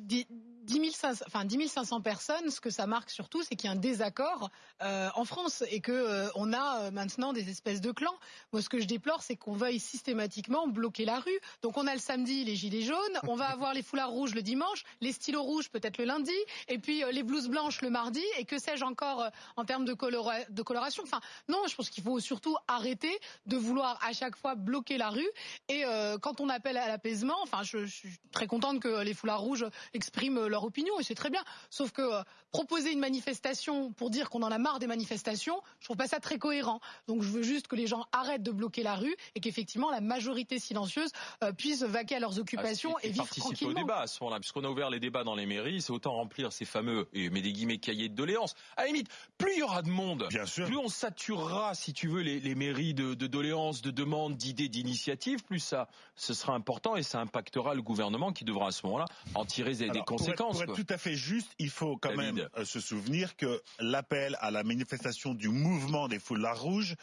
die, 10 500, enfin 10 500 personnes, ce que ça marque surtout, c'est qu'il y a un désaccord euh, en France et que euh, on a euh, maintenant des espèces de clans. Moi, ce que je déplore, c'est qu'on veuille systématiquement bloquer la rue. Donc, on a le samedi les gilets jaunes, on va avoir les foulards rouges le dimanche, les stylos rouges peut-être le lundi, et puis les blouses blanches le mardi, et que sais-je encore en termes de, de coloration? Enfin, non, je pense qu'il faut surtout arrêter de vouloir à chaque fois bloquer la rue. Et quand on appelle à l'apaisement, enfin, je, je, suis très contente que les foulards rouges expriment leur opinion, et c'est très bien. Sauf que euh, proposer une manifestation pour dire qu'on en a marre des manifestations, je trouve pas ça très cohérent. Donc je veux juste que les gens arrêtent de bloquer la rue et qu'effectivement la majorité silencieuse euh, puisse vaquer à leurs occupations ah, et, vivre tranquillement. au débat à ce moment-là, puisqu'on a ouvert les débats dans les mairies, c'est autant remplir ces fameux, et mais des guillemets, cahiers de doléances. À la limite, plus il y aura de monde, plus on saturera, si tu veux, les, mairies de, de doléances, de demandes, d'idées, d'initiatives, plus ça, ce sera important et ça impactera le gouvernement qui devra à ce moment-là en tirer des, conséquences. Pour être, tout à fait juste, il faut quand même euh, se souvenir que l'appel à la manifestation du mouvement des foulards rouges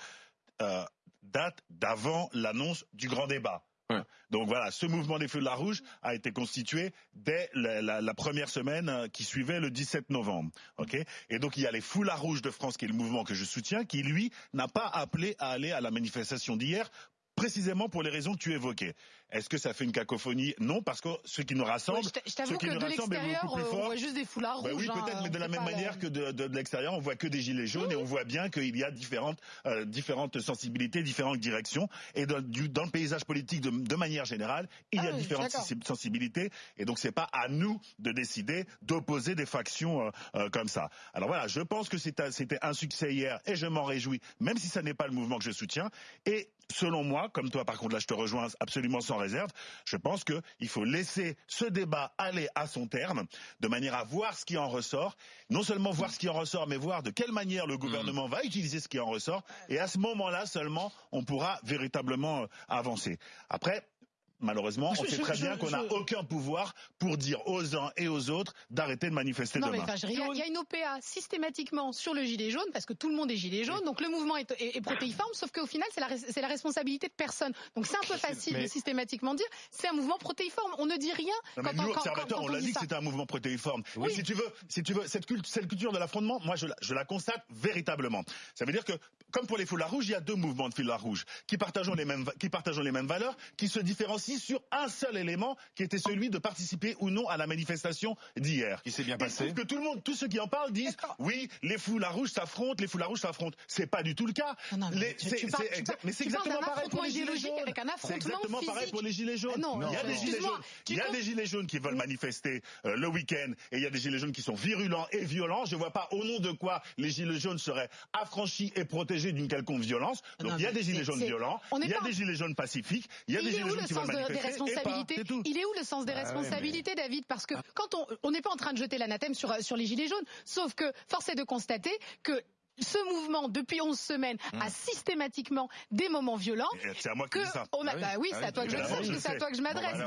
euh, date d'avant l'annonce du grand débat. Donc voilà, ce mouvement des feux de la rouge a été constitué dès la, première semaine euh, qui suivait le 17 novembre. Et donc il y a les foulards rouges de France, qui est le mouvement que je soutiens, qui lui n'a pas appelé à aller à la manifestation d'hier précisément pour les raisons que tu évoquais. Est-ce que ça fait une cacophonie? Non, parce que ce qui nous rassemble, je t'avoue que de l'extérieur, on voit juste des foulards ben rouges. oui, peut-être, hein, mais de la même manière que de, de, l'extérieur, on voit que des gilets jaunes et on voit bien qu'il y a différentes, euh, différentes sensibilités, différentes directions. Et dans, du, dans le paysage politique, de, de, manière générale, il y a ah différentes sensibilités. Et donc, c'est pas à nous de décider d'opposer des factions euh, euh, comme ça. Alors voilà, je pense que c'était un succès hier et je m'en réjouis, même si ça n'est pas le mouvement que je soutiens. Et selon moi, comme toi par contre là je te rejoins absolument sans réserve, je pense qu'il faut laisser ce débat aller à son terme, de manière à voir ce qui en ressort, non seulement voir ce qui en ressort, mais voir de quelle manière le gouvernement va utiliser ce qui en ressort, et à ce moment-là seulement, on pourra véritablement euh, avancer. Après, malheureusement, on sait très bien qu'on n'a aucun pouvoir pour dire aux uns et aux autres d'arrêter de manifester non, demain. il y, a une OPA systématiquement sur le gilet jaune, parce que tout le monde est gilet jaune, donc le mouvement est, est, protéiforme, sauf qu'au final, c'est la, la, responsabilité de personne. Donc c'est un peu facile de systématiquement dire, c'est un mouvement protéiforme. On ne dit rien non, quand, nous, on, on l'a dit, que c'était un mouvement protéiforme. Oui. si tu veux, si tu veux, cette, cette culture de l'affrontement, moi je la, je la constate véritablement. Ça veut dire que, comme pour les foulards rouges, il y a deux mouvements de foulards rouges qui partagent les mêmes, qui partagent les mêmes valeurs, qui se différencient sur un seul élément qui était celui de participer ou non à la manifestation d'hier. Qui s'est bien passé. que tout le monde, tous ceux qui en parlent disent oui, les foulards rouges s'affrontent, les foulards rouges s'affrontent. C'est pas du tout le cas. mais c'est exactement pareil pour les gilets jaunes. C'est exactement pareil pour les gilets jaunes. il y a des gilets jaunes. Il y a des gilets jaunes qui veulent manifester euh, le week-end et il y a des gilets jaunes qui sont virulents et violents. Je vois pas au nom de quoi les gilets jaunes seraient affranchis et protégés d'une quelconque violence. Donc il y a des gilets jaunes violents, il y a des gilets jaunes pacifiques, il y a des gilets jaunes qui veulent manifester. Il est où le sens des ah responsabilités, David Parce que quand on n'est pas en train de jeter l'anathème sur, sur les gilets jaunes, sauf que force est de constater que ce mouvement, depuis 11 semaines, a hmm. systématiquement des moments violents. C'est à moi que, ça. On a, bah oui, c'est à toi que je c'est à toi que je m'adresse.